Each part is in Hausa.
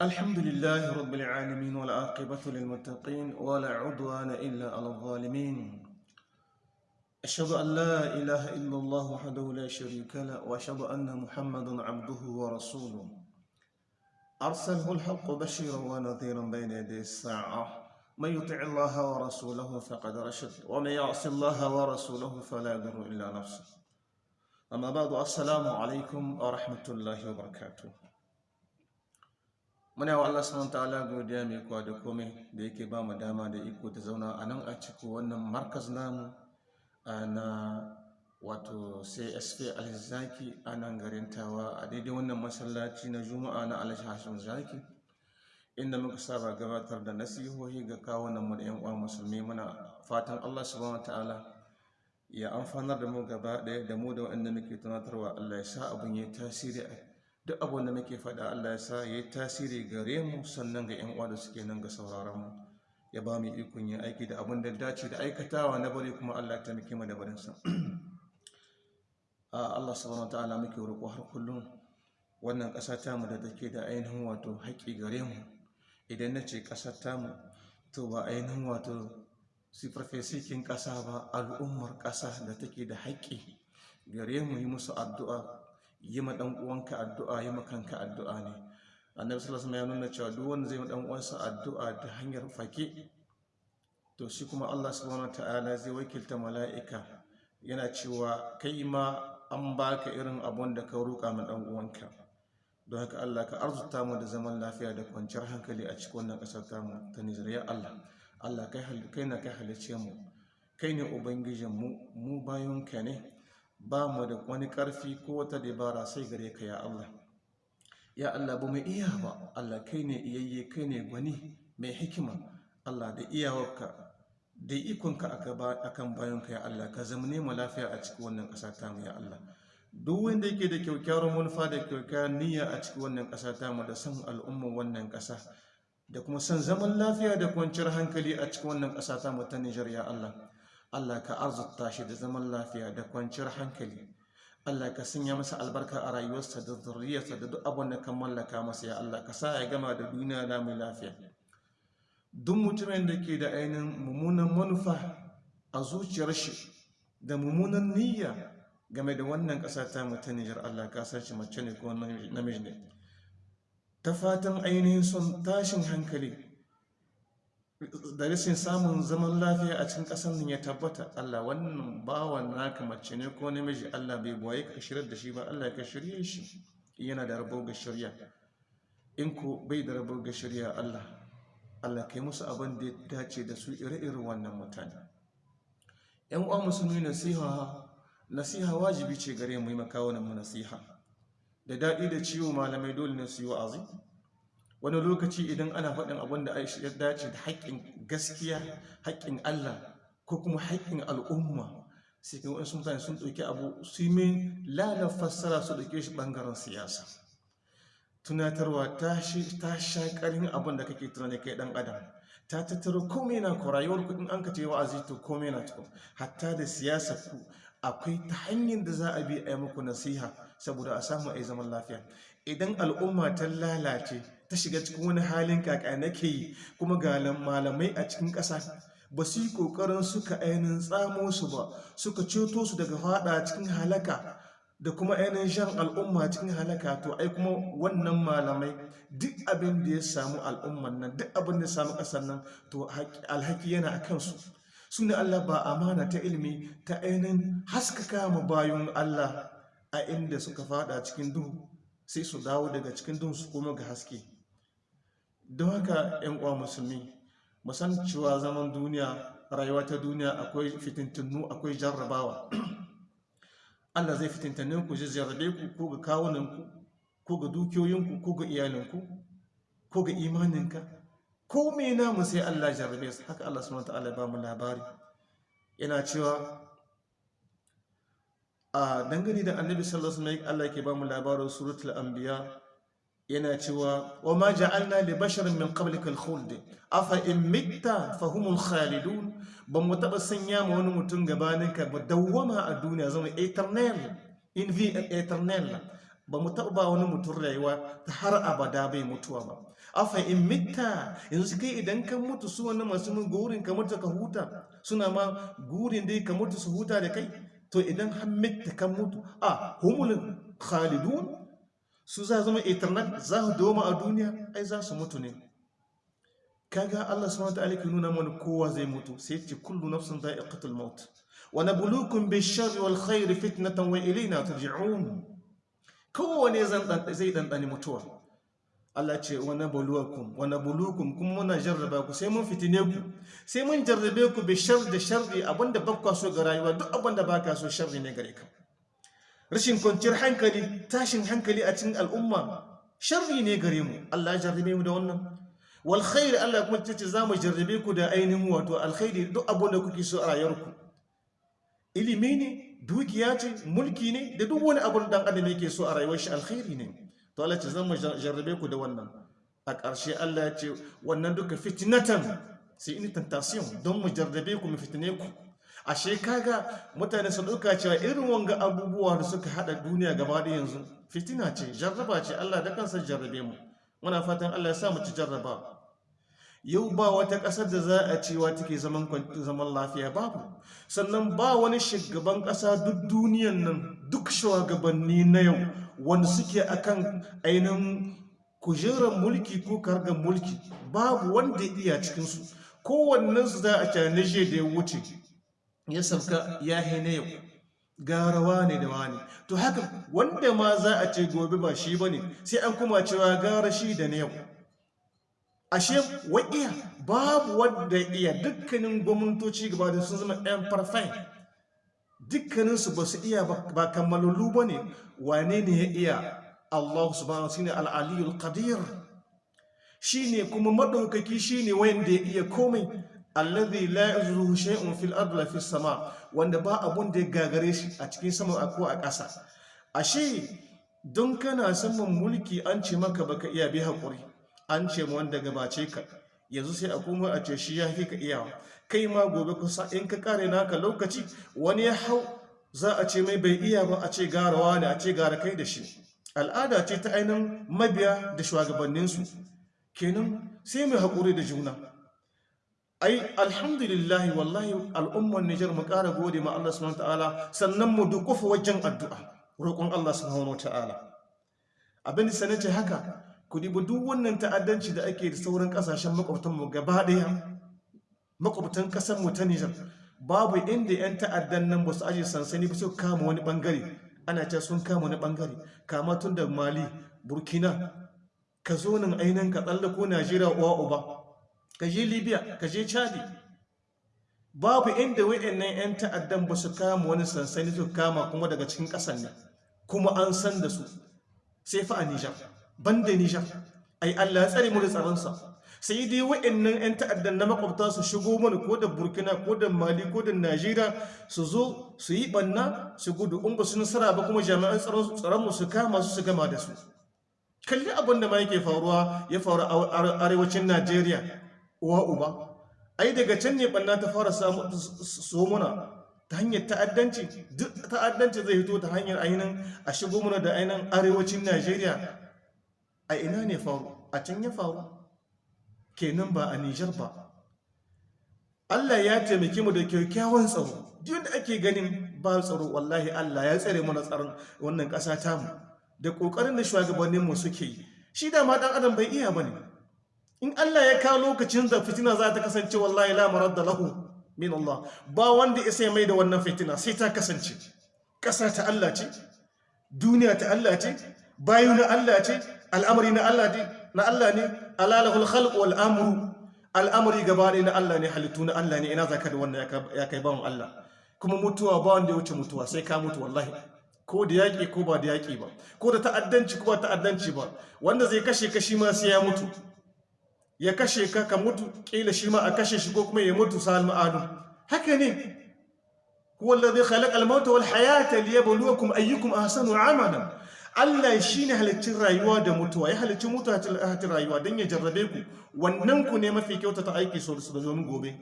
الحمد لله رب العالمين والعاقبة للمتقين ولا عدوان إلا على الظالمين. أشهد أن لا إله إلا الله وحده لا شريك له وأشهد أن محمدا عبده ورسوله. أرسله الحق بشيرا ونذيرا بين يدي الساعة. من يطع الله ورسوله فقد رشد ومن يعص الله ورسوله فلا يضر إلا نفسه. أما بعد السلام عليكم ورحمة الله وبركاته. Muna wa Allah subhanahu ta'ala godiya mai kwa da komai da yake ba mu dama da iko ta zauna a nan a cikin wannan markaz namu na wato CSP Alzaki a nan garin Tawa a daidai wannan masallaci na Juma'a na Alhaji Hashim Zaki. Inda muka saba gabatar da nasihohi ga kawunan mu da yan uwa musulmi muna fatan Allah subhanahu ta'ala ya amfanar da mu gaba ɗaya da mu da waɗanda muke tunatarwa. Allah ya sa abun ya tasiri a duk abin da muke faɗa Allah ya sa ya yi tasiri gare mu sannan ga 'yan uwa da suke nan ga sauraron mu. Ya ba mu ikon yin aiki da abin da dace da aikatawa na bari kuma Allah ya taimake mu da barin sa Allah subhanahu wataala muke roƙo har kullum. Wannan ƙasa ta mu da take da ainihin wato haƙƙi gare mu. Idan na ce ƙasar ta mu to ba ainihin wato sifarfesikin ƙasa ba al'ummar ƙasa da take da haƙƙi gare mu. Yi musu addu'a. Yi ma dan uwanka addu'a yi ma kanka addu'a ne. Annabi sallallahu alaihi ya nuna cewa duk wanda zai ma dan uwansa addu'a ta hanyar fake to shi kuma Allah subhanahu wataala zai wakilta mala'ika. Yana cewa kai ma an baka irin abun da ka roƙa ma dan uwanka. Don haka Allah ka arzuta mu da zaman lafiya da kwanciyar hankali a cikin wannan ƙasar tamu ta Nijeriya Allah Allah kai na kai halicce mu. Kai ne ubangijin mu mu bayonka ne. Ba mu da wani ƙarfi ko wata dabara sai gare ka ya Allah. Ya Allah ba mu iya ba. Allah kai ne iyayye kai ne gwani mai hikima. Allah da iyawarka da ikonka akan bayanka ya Allah. Ka zama mu lafiya a cikin wannan ƙasa ta mu ya Allah. Duk wanda yake da kyaukyawar manufa da kyaukyawar niyya a cikin wannan ƙasa ta mu da san al'ummar wannan ƙasa da kuma san zaman lafiya da kwanciyar hankali a cikin wannan ƙasa ta mu ta Nijar ya Allah. Allah ka arzuta shi da zaman lafiya da kwanciyar hankali. Allah ka sanya masa albarka a rayuwarsa da zurriyarsa da duk abin da kan mallaka masa ya Allah. Ka sa ya gama da duniya na mai lafiya. Duk mutumin da ke da ainihin mummunan manufa a zuciyar shi da mummunan niyya game da wannan ƙasa ta mu ta Nijar Allah ka san shi mace ne ko namiji ne. Ta fatan ainihin son tashin hankali da rashin samun zaman lafiya a cikin ƙasar nan ya tabbata. Allah wannan bawan naka mace ne ko namiji Allah bai ɓoye ka shirya da shi ba. Allah ka shirye shi. Yana da rabo ga shirya in ko bai da rabo ga shirya Allah Allah kai musu abin da ya dace da su ire-iren wannan mutane. Yan uwa musulmi nasiha nasiha wajibi ce gare mu yi makawunan mu nasiha. Da daɗi da ciwo malamai dole ne su yi wa'azi. Wani lokaci idan ana faɗin abin da ya dace da haƙƙin gaskiya haƙƙin Allah ko kuma haƙƙin al'umma sai kan wasu mutane sun ɗauki abu su yi lala fassara su ɗauke shi ɓangaren siyasa. Tunatarwa ta sha ƙarin abin da kake tunani kai ɗan adam. Ta tattaro komai na ku rayuwar ku in an ka ce wa'azi to komai na tukun hatta da siyasa ku akwai ta hanyar da za a bi a yi muku nasiha saboda a samu a yi zaman lafiya. Idan al'umma ta lalace ta shiga cikin wani halin kaka nake yi. Kuma ga malamai a cikin ƙasa ba su yi ƙoƙarin suka ainihin tsamo su ba suka ceto su daga fada cikin halaka da kuma ainihin shan al'umma cikin halaka. To ai kuma wannan malamai duk abin da ya samu al'umman nan duk abin da ya samu ƙasar nan to alhaki yana a kansu. Su ne Allah ba amana ta ilimi ta ainihin haskaka ma bayan Allah a inda suka fada cikin duhu sai su dawo daga cikin duhu su koma ga haske. Don haka yan uwa musulmi musan cewa zaman duniya rayuwa ta duniya akwai fitintunu akwai jarrabawa. Allah zai fitintanne ku jarrabe ku ko ga kawunanku ko ga dukiyoyinku ko ga iyalinku ko ga imaninka. Ko me namu sai Allah jarrabe su. Haka Allah subhanahu wataala ba mu labari. Yana cewa a dangane da annabi sallallahu alaihi wasallam Allah yake ba mu labarin suratul anbiya yana cewa wa ma ja'alna li basharin min qablikal khuld afa in mitta fahumul khalidun. Ban mu taba sanya ma wani mutum gabanin ka ba dawwama a duniya zama eternal in vi eternal. Ba mu taɓa wani mutum rayuwa ta har abada bai mutuwa ba. Afa in mitta yanzu kai idan kan mutu su wani masu mun gurin ka mutu ka huta suna ma gurin dai ka mutu su huta da kai to idan har mitta kan mutu a humul khalidun su za zama eternal za su doma a duniya ai za su mutu ne. Kaga Allah subhanahu wa ta'ala ke nuna mana kowa zai mutu sai ce kullu nafsin dha'iqatul maut. Wa nabluukum bish-sharri wal khairi fitnatan wa ilayna turja'un kowane zan zai dandani mutuwa. Allah ce wa nabluukum wa nabluukum kuma muna jarraba ku sai mun fitine ku. Sai mun jarrabe ku bish-sharri da sharri abin da bakka so ga rayuwa duk abin da baka so sharri ne gare ka. Rashin kwanciyar hankali tashin hankali a cikin al'umma sharri ne gare mu. Allah ya jarrabe mu da wannan. Wal khair Allah kuma ce za mu jarrabe ku da ainihin wato alkhairi duk abin da kuke so a rayuwarku. Ilimi ne dukiya ce mulki ne da duk wani abin dan adam yake so a rayuwar shi alkhairi ne. To Allah ce mu jarrabe ku da wannan. A ƙarshe Allah ya ce wannan duka fitnatan sai in tentation don mu jarrabe ku mu fitine ku. Ashe kaga mutane su ɗauka cewa irin wanga abubuwa da suka hada duniya gaba da yanzu fitina ce jarraba ce. Allah da kansa jarrabe mu. Muna fatan Allah ya sa mu ci jarraba. Yau ba wata ƙasar da za a cewa take zaman zaman lafiya babu. Sannan ba wani shugaban ƙasa duk duniyan nan duk shugabanni na yau wanda suke akan ainihin kujerar mulki ko kargar mulki babu wanda iya cikinsu. Kowannensu za a canaje da ya wuce. Ya sauka ya na yau. Garawa ne da wani. To haka wanda ma za a ce gobe ba shi ba ne sai an kuma cewa gara shi da na yau. Ashe wa'iya babu wanda iya. Dukkanin gwamnatoci gaba da sun zama ɗan farfai. Dukkaninsu ba su iya ba kammalallu ba ne. Wane ne ya iya? Allah subhanahu shi ne al'aliyul qadir. Shi ne kuma maɗaukaki shi ne wanda ya iya komai. Alladhi la yazruhu shay'un fil ardi la fis sama. Wanda ba abun da ya gagare shi a cikin sama ko a ƙasa. Ashe don kana saman mulki an ce maka baka iya bi haƙuri an ce mu wanda gabace ka yanzu sai a kuma a ce shi ya fi ka iyawa. Kai ma gobe kusa in ka kare naka lokaci wani ya hau za a ce mai bai iya ba a ce garawa ne a ce gara kai da shi. Al'ada ce ta ainihin mabiya da shugabanninsu. Kenan sai mai haƙuri da juna. Ai alhamdulillah wallahi al'ummar Nijar mu ƙara gode ma Allah subhanahu ta'ala sannan mu dukufa wajen addu'a roƙon Allah subhanahu ta'ala. Abin da sanace haka ku dibi duk wannan ta'addanci da ake da sauran ƙasashen makwabtan mu gaba ɗaya makwabtan ƙasar mu ta Nijar babu inda yan ta'addan nan ba su aje sansani ba su kama wani ɓangare ana ce sun kama wani ɓangare kama tun da Mali Burkina ka zo nan ainihin ka tsallako Najeriya uwa uba. Ka je libya ka je chadi. Babu inda wa'annan 'yan ta'addan ba su kama wani sansani su kama kuma daga cikin ƙasan nan kuma an san da su. Sai fa a nijar ban da nijar. Ai allah ya tsare tsaronsa. Sai dai wa'annan 'yan ta'addan na makwabta su shigo mana ko da burkina ko da mali ko da najeriya su zo su yi banna su gudu. In ba su nasara ba kuma jami'an tsaron mu su kama su su gama da su. Kalli abin da ma yake faruwa ya faru a arewacin najeriya. Uwa uba. Ai daga can ne banna ta fara so muna ta hanyar ta'addanci. Duk ta'addanci zai fito ta hanyar ainihin a shigo muna da ainihin arewacin najeriya. A ina ne faru? A can ya faru. Kenan ba a nijar ba. Allah ya taimake mu da kyakkyawan tsaro. Duk da ake ganin ba tsaro wallahi allah ya tsare mana tsaron wannan ƙasa tamu da ƙoƙarin da shugabanninmu suke yi. Shi da ma ɗan adam bai iya ba ne. In Allah ya kawo lokacin da fitina za ta kasance wallahi la maradda lahu min Allah. Ba wanda ya sai mai da wannan fitina sai ta kasance. Ƙasa ta Allah ce duniya ta Allah ce bayu na Allah ce al'amari na Allah ne na Allah ne. Alalahul khalq wal amru al'amari gaba ne na Allah ne halittu na Allah ne. Ina zaka da wannan ya kai bawon Allah? Kuma mutuwa ba wanda ya wuce mutuwa sai ka mutu wallahi. Ko da yaƙi ko ba da yaƙi ba. Ko da ta'addanci ko ba ta'addanci ba. Wanda zai kashe kashi ma sai ya mutu. Ya kashe ka ka mutu kila shi ma a kashe shi ko kuma ya mutu sal ma'adu haka ne. Huwa alladhi khalaqa al-mauta wal hayata liyabluwakum ayyukum ahsanu amala Allah shine haliccin rayuwa da mutuwa ya halicci mutuwa ta rayuwa dan ya jarrabe ku. Wannan ku ne mafi kyauta ta aiki so da domin gobe.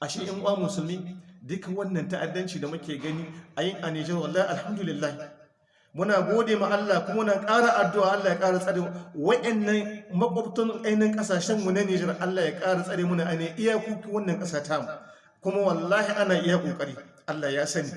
Ashe in uwa musulmi duka wannan ta'addanci da muke gani a yin a Nijar wallahi alhamdulillah muna gode ma Allah kuma muna ƙara addu'a Allah ya ƙara tsare wa'annan makwabtan ainihin ƙasashen mu na Nijar Allah ya ƙara tsare muna ainihin iyakoki wannan ƙasa ta mu kuma wallahi ana iya ƙoƙari. Allah ya sani.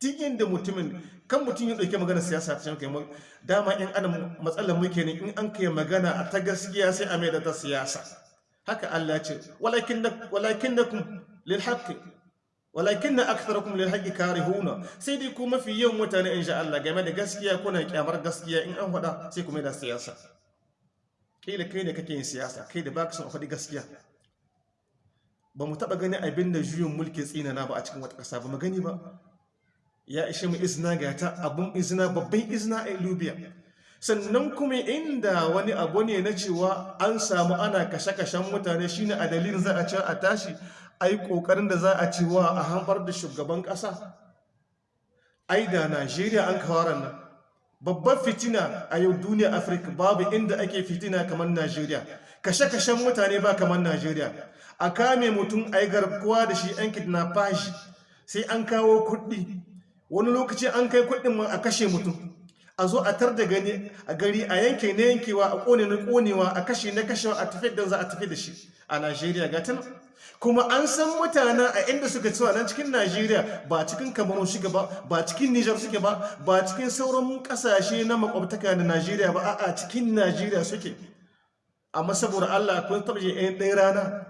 Duk da mutumin kan mutum ya ɗauki magana siyasa ta kai dama in ana matsalar muke ne in an kai magana a ta gaskiya sai a mai da ta siyasa. Haka Allah ya ce walakin da kun lil haqqi. Walakin na aktharakum lil haqqi karihuna. Sai dai ku mafi yawan mutane insha Allah game da gaskiya kuna kyamar gaskiya in an faɗa sai ku mai da siyasa. Kai da kai ne kake yin siyasa kai da baka son a faɗi gaskiya. Ba mu taɓa gani abin da juyin mulki tsinana ba a cikin wata ƙasa ba mu gani ba. Ya ishe mu izina ga ta abun izina babban izina a libya. Sannan kuma inda wani abu ne na cewa an samu ana kashe-kashen mutane shine a dalilin za a ce a tashi ai ƙoƙarin da za a cewa a hambar da shugaban kasa? Ai da najeriya an kawaran nan. Babbar fitina a yau duniya afirka babu inda ake fitina kamar najeriya. Kashe-kashen mutane ba kamar najeriya. A kame mutum ai garkuwa da shi an kidnappage sai an kawo kuɗi. Wani lokaci an kai kuɗin ma a kashe mutum. A zo a tar da gani a gari a yanke na yankewa a ƙone na konewa a kashe na kashewa a tafi da za a tafi da shi. A najeriya ga tana kuma an san mutane a inda suka cewa nan cikin najeriya ba cikin kamarun shiga ba ba cikin nijar suke ba ba cikin sauran ƙasashe na makwabtaka da najeriya ba a cikin najeriya suke. Amma saboda allah kun taɓa yan ɗaya rana?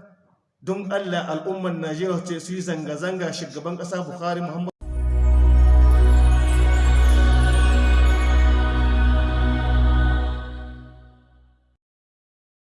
Don allah al'umman najeriya ce su yi zanga-zanga shugaban ƙasa buhari muhammadu